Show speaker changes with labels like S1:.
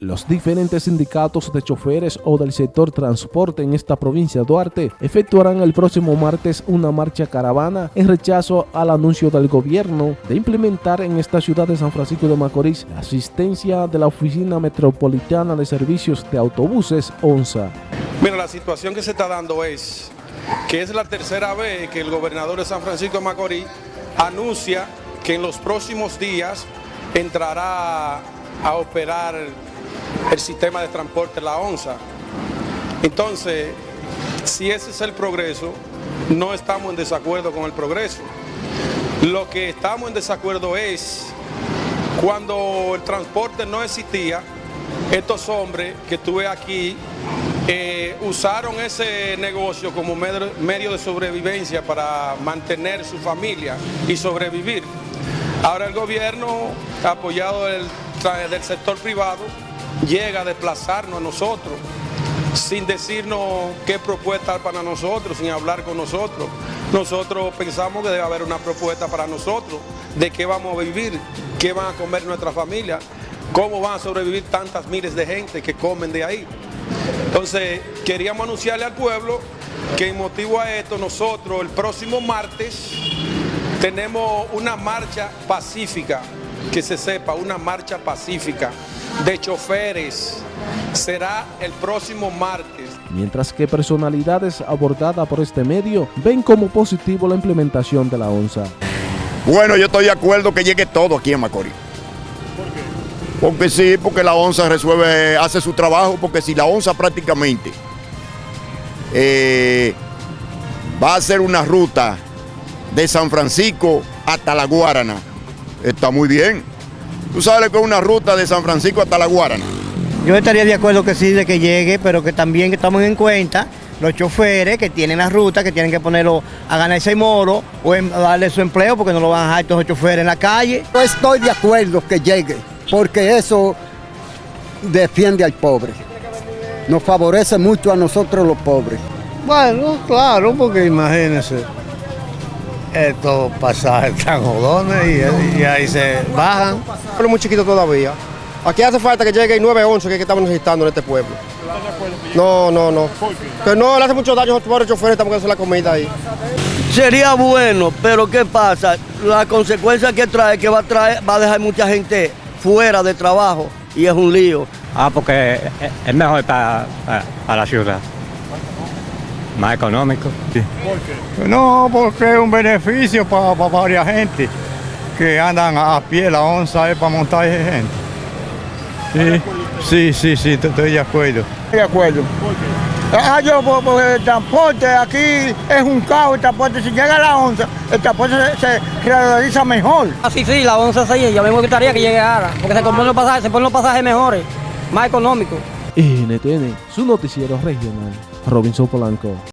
S1: Los diferentes sindicatos de choferes o del sector transporte en esta provincia de Duarte efectuarán el próximo martes una marcha caravana en rechazo al anuncio del gobierno de implementar en esta ciudad de San Francisco de Macorís la asistencia de la Oficina Metropolitana de Servicios de Autobuses ONSA.
S2: Mira, la situación que se está dando es que es la tercera vez que el gobernador de San Francisco de Macorís anuncia que en los próximos días entrará a operar el sistema de transporte, la ONSA. Entonces, si ese es el progreso, no estamos en desacuerdo con el progreso. Lo que estamos en desacuerdo es cuando el transporte no existía, estos hombres que estuve aquí eh, usaron ese negocio como medio de sobrevivencia para mantener su familia y sobrevivir. Ahora el gobierno, apoyado del, del sector privado, llega a desplazarnos a nosotros sin decirnos qué propuesta para nosotros, sin hablar con nosotros. Nosotros pensamos que debe haber una propuesta para nosotros, de qué vamos a vivir, qué van a comer nuestra familia, cómo van a sobrevivir tantas miles de gente que comen de ahí. Entonces, queríamos anunciarle al pueblo que en motivo a esto, nosotros el próximo martes tenemos una marcha pacífica, que se sepa, una marcha pacífica de choferes. Será el próximo martes.
S1: Mientras que personalidades abordadas por este medio ven como positivo la implementación de la ONSA.
S3: Bueno, yo estoy de acuerdo que llegue todo aquí en Macorís. ¿Por qué? Porque sí, porque la ONSA resuelve, hace su trabajo, porque si la ONSA prácticamente eh, va a hacer una ruta de San Francisco hasta La Guarana, está muy bien. ¿Tú sabes que es una ruta de San Francisco hasta La Guarana?
S4: Yo estaría de acuerdo que sí, de que llegue, pero que también estamos en cuenta los choferes que tienen la ruta, que tienen que ponerlo a ganar ese moro o darle su empleo porque no lo van a dejar estos choferes en la calle.
S5: Yo estoy de acuerdo que llegue, porque eso defiende al pobre. Nos favorece mucho a nosotros los pobres.
S6: Bueno, claro, porque imagínense estos pasajes tan jodones y, ahí se bajan.
S7: Pero muy chiquito todavía. Aquí hace falta que llegue el 911 que, que estamos necesitando en este pueblo. No, no, no. Que no le hace mucho daño a los choferes, estamos hacer la comida ahí.
S8: Sería bueno, pero ¿qué pasa? La consecuencia que trae, que va a traer, va a dejar mucha gente fuera de trabajo y es un lío.
S9: Ah, porque es mejor para, para la ciudad más económico.
S6: ¿Por qué? No, porque es un beneficio para, varias gente que andan a pie, la onza es para montar gente. Sí, sí, sí, sí, estoy de acuerdo.
S5: Estoy de acuerdo. ¿Por qué? Ah, yo, porque el transporte aquí es un caos, el transporte, si llega la onza, el transporte se, realiza mejor.
S10: Ah, sí, sí, la onza sí, yo me gustaría que llegue ahora, porque se ponen los pasajes, se ponen los pasajes mejores, más económicos.
S1: NTN, su noticiero regional, Robinson Polanco.